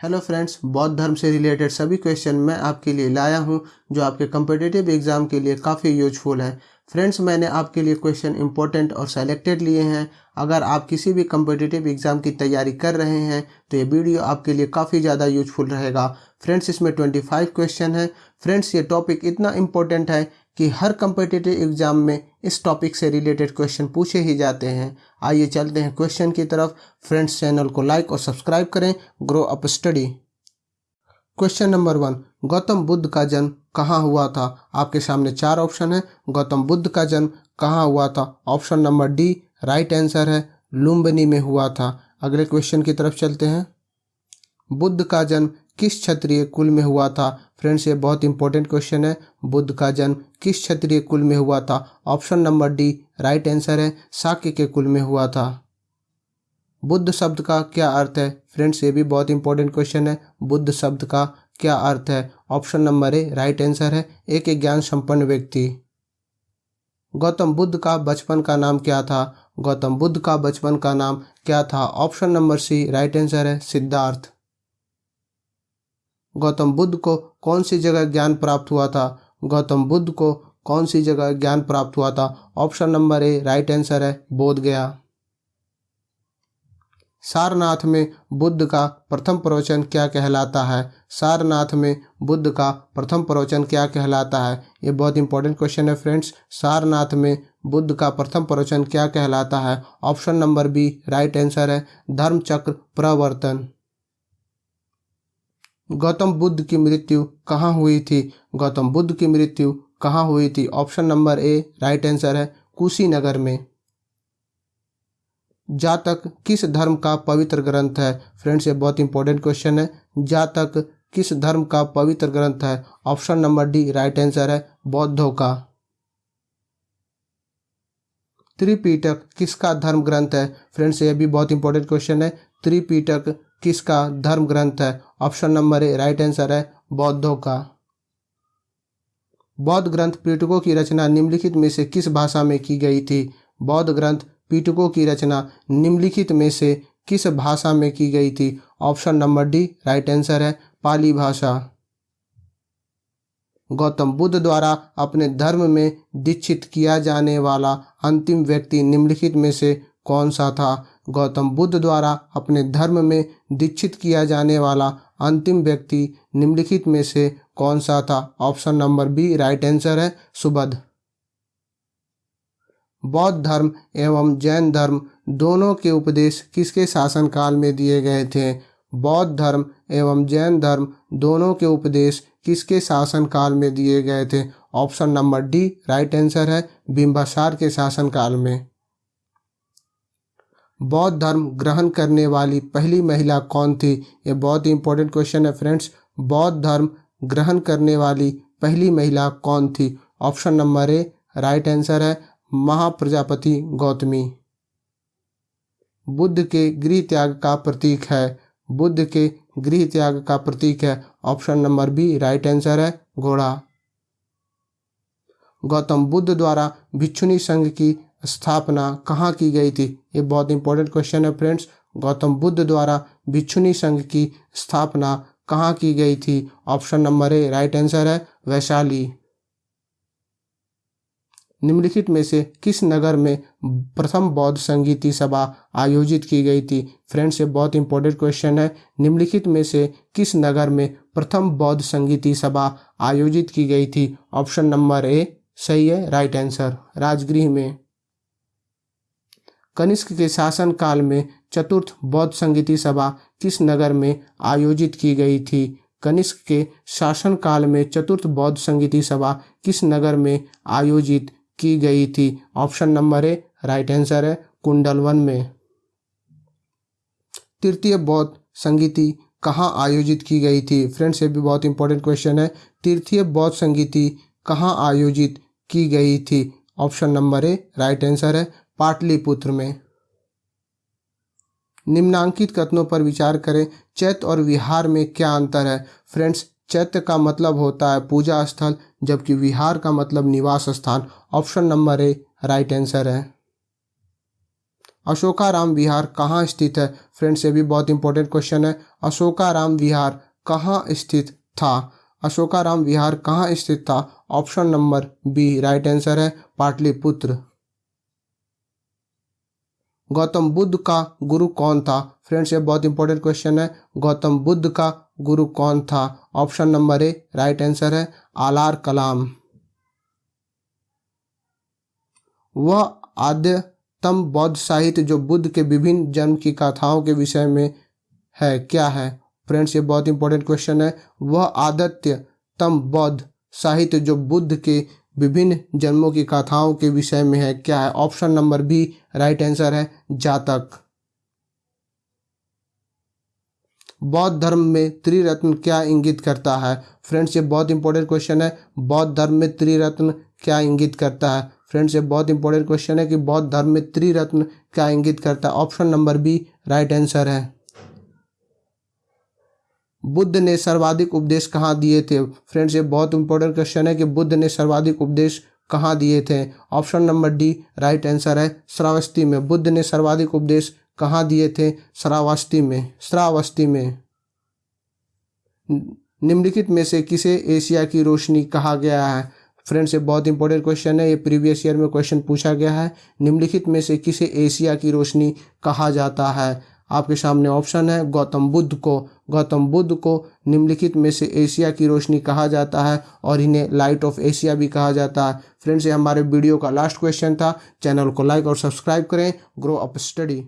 Hello friends, बौद्ध धर्म से रिलेटेड सभी क्वेश्चन मैं आपके लिए लाया हूँ, जो आपके कम्पिटेटिव एग्ज़ाम के लिए काफ़ी यूजफुल है। फ्रेंड्स, मैंने आपके लिए क्वेश्चन इंपॉर्टेंट और सेलेक्टेड लिए हैं। अगर आप किसी भी कम्पिटेटिव एग्ज़ाम की तैयारी कर रहे हैं तो ये वीडियो आपके लिए काफ़ी ज़्यादा यूजफुल रहेगा। फ्रेंड्स, इसमें 25 क्वेश्चन है। फ्रेंड्स, ये टॉपिक इतना इम्पोर्टेंट है कि हर कम्पिटेटिव एग्ज़ाम में इस टॉपिक से रिलेटेड क्वेश्चन पूछे ही जाते हैं। आइए चलते हैं क्वेश्चन की तरफ़। फ्रेंड्स चैनल को लाइक और सब्सक्राइब करें। Grow up study question number one Gautam Buddha का जन्म कहाँ हुआ था? आपके सामने चार ऑप्शन है। गौतम बुद्ध का जन्म कहाँ हुआ था? Option number D right answer है। लुम्बनी में हुआ था। अगले क्वेश्चन की तरफ़ चलते हैं। बुद्ध का जन्म किस क्षत्रिय कुल में हुआ था? फ्रेंड्स, ये बहुत इंपॉर्टेंट क्वेश्चन है। बुद्ध का जन्म किस क्षत्रिय कुल में हुआ था? Option number D right answer है, साक्य के कुल में हुआ था। बुद्ध शब्द का क्या अर्थ है? फ्रेंड्स ये भी बहुत इंपॉर्टेंट क्वेश्चन है। बुद्ध शब्द का क्या अर्थ है? Option number A right answer है, एक ज्ञान संपन्न व्यक्ति। गौतम बुद्ध का बचपन का नाम क्या था? गौतम बुद्ध का बचपन का नाम क्या था? Option number C right answer है, सिद्धार्थ। गौतम बुद्ध को कौन सी जगह ज्ञान प्राप्त हुआ था? गौतम बुद्ध को कौन सी जगह ज्ञान प्राप्त हुआ था? Option number A, right answer है बोध गया सारनाथ में बुद्ध का प्रथम प्रवचन क्या कहलाता है? सारनाथ में बुद्ध का प्रथम प्रवचन क्या कहलाता है? ये बहुत इंपॉर्टेंट क्वेश्चन है फ्रेंड्स सारनाथ में बुद्ध का प्रथम प्रवचन क्या कहलाता है? Option number B right answer है, धर्मचक्र प्रवर्तन। गौतम बुद्ध की मृत्यु कहाँ हुई थी? गौतम बुद्ध की मृत्यु कहाँ हुई थी? Option number A right answer है, कुशीनगर में। जातक किस धर्म का पवित्र ग्रंथ है? फ्रेंड्स, ये बहुत इंपॉर्टेंट क्वेश्चन है। जातक किस धर्म का पवित्र ग्रंथ है? Option number D right answer है, बौद्धों का। त्रिपीटक किसका धर्म ग्रंथ है? फ्रेंड्स, ये भी बहुत इंपॉर्टेंट क्वेश्चन है। त्रिपीटक किसका धर्म ग्रंथ है? Option number A right answer है बौद्धों का। बौद्ध ग्रंथ पीटकों की रचना निम्नलिखित में से किस भाषा में की गई थी? बौद्ध ग्रंथ पीटकों की रचना निम्नलिखित में से किस भाषा में की गई थी? Option number D right answer है पाली भाषा। गौतम बुद्ध द्वारा अपने धर्म में दीक्षित किया जाने वाला अंतिम व्यक्ति निम्नलिखित में से कौन सा था? गौतम बुद्ध द्वारा अपने धर्म में दीक्षित किया जाने वाला अंतिम व्यक्ति निम्नलिखित में से कौन सा था? Option number B, right answer है सुबध बौद्ध धर्म एवं जैन धर्म दोनों के उपदेश किसके शासनकाल में दिए गए थे? बौद्ध धर्म एवं जैन धर्म दोनों के उपदेश किसके शासनकाल में दिए गए थे? Option number D, right answer है बिम्बासार के शासनकाल में। बौद्ध धर्म ग्रहण करने वाली पहली महिला कौन थी? ये बहुत ही इंपॉर्टेंट क्वेश्चन है फ्रेंड्स बौद्ध धर्म ग्रहण करने वाली पहली महिला कौन थी? Option number A right answer है महाप्रजापति गौतमी। बुद्ध के गृह त्याग का प्रतीक है। बुद्ध के गृह त्याग का प्रतीक है। Option number B right answer है घोड़ा। गौतम बुद्ध द्वारा भिक्षुनी संघ की स्थापना कहाँ की गई थी? ये बहुत इंपॉर्टेंट क्वेश्चन है फ्रेंड्स गौतम बुद्ध द्वारा भिक्षुनी संघ की स्थापना कहाँ की गई थी? Option number A right answer है वैशाली। निम्नलिखित में से किस नगर में प्रथम बौद्ध संगीति सभा आयोजित की गई थी? फ्रेंड्स ये बहुत इंपॉर्टेंट क्वेश्चन है। निम्नलिखित में से किस नगर में प्रथम बौद्ध संगीति सभा आयोजित की गई थी? ऑप्शन नंबर ए सही है राइट आंसर राजगृह में। कनिष्क के शासन काल में चतुर्थ बौद्ध संगीति सभा किस नगर में आयोजित की गई थी? कनिष्क के शासन काल में चतुर्थ बौद्ध संगीति सभा किस नगर में आयोजित की गई थी? Option number A, right answer है कुंडलवन में। तृतीय बौद्ध संगीति कहाँ आयोजित की गई थी? फ्रेंड्स, ये भी बहुत इंपॉर्टेंट क्वेश्चन है। तृतीय बौद्ध संगीति कहाँ आयोजित की गई थी? Option number A, right answer है पाटलिपुत्र में। निम्नांकित कथनों पर विचार करें, चैत और विहार में क्या अंतर है? फ्रेंड्स चैत्य का मतलब होता है पूजा स्थल, जबकि विहार का मतलब निवास स्थान। Option number A, right answer है। अशोकाराम विहार कहाँ स्थित है? फ्रेंड्स, ये भी बहुत इंपॉर्टेंट क्वेश्चन है। अशोकाराम विहार कहाँ स्थित था? अशोकाराम विहार कहाँ स्थित था? Option number B, right answer है, पाटलिपुत्र। गौतम बुद्ध का गुरु कौन था? फ्रेंड्स ये बहुत इंपॉर्टेंट क्वेश्चन है। गौतम बुद्ध का गुरु कौन था? Option number A right answer है, आलार कलाम। वह आद्यतम बौद्ध साहित्य जो बुद्ध के विभिन्न जन्म की कथाओं के विषय में है, क्या है? फ्रेंड्स ये बहुत इंपॉर्टेंट क्वेश्चन है। वह आदत्यतम बौद्ध साहित्य जो बुद्ध के विभिन्न जन्मों की कथाओं के विषय में है। क्या है? Option number B, right answer है, जातक। बौद्ध धर्म में त्रिरत्न क्या इंगित करता है? फ्रेंड्स ये बहुत इंपॉर्टेंट क्वेश्चन है। बौद्ध धर्म में त्रिरत्न क्या इंगित करता है? फ्रेंड्स ये बहुत इंपॉर्टेंट क्वेश्चन है कि बौद्ध धर्म में त्रिरत्न क्या इंगित करता है। Option number B right answer है। बुद्ध ने सर्वाधिक उपदेश कहाँ दिए थे? फ्रेंड्स ये बहुत इंपॉर्टेंट क्वेश्चन है कि बुद्ध ने सर्वाधिक उपदेश कहाँ दिए थे? Option number D right answer है श्रावस्ती में। बुद्ध ने सर्वाधिक उपदेश कहाँ दिए थे? श्रावस्ती में। श्रावस्ती में। निम्नलिखित में से किसे एशिया की रोशनी कहा गया है? फ्रेंड्स ये बहुत इंपॉर्टेंट क्वेश्चन है। ये प्रीवियस ईयर में क्वेश्चन पूछा गया है। निम्नलिखित में से किसे एशिया की रोशनी कहा जाता है? आपके सामने ऑप्शन है, गौतम बुद्ध को। गौतम बुद्ध को निम्नलिखित में से एशिया की रोशनी कहा जाता है और इन्हें लाइट ऑफ़ एशिया भी कहा जाता है। फ्रेंड्स ये हमारे वीडियो का लास्ट क्वेश्चन था। चैनल को लाइक और सब्सक्राइब करें। Grow up study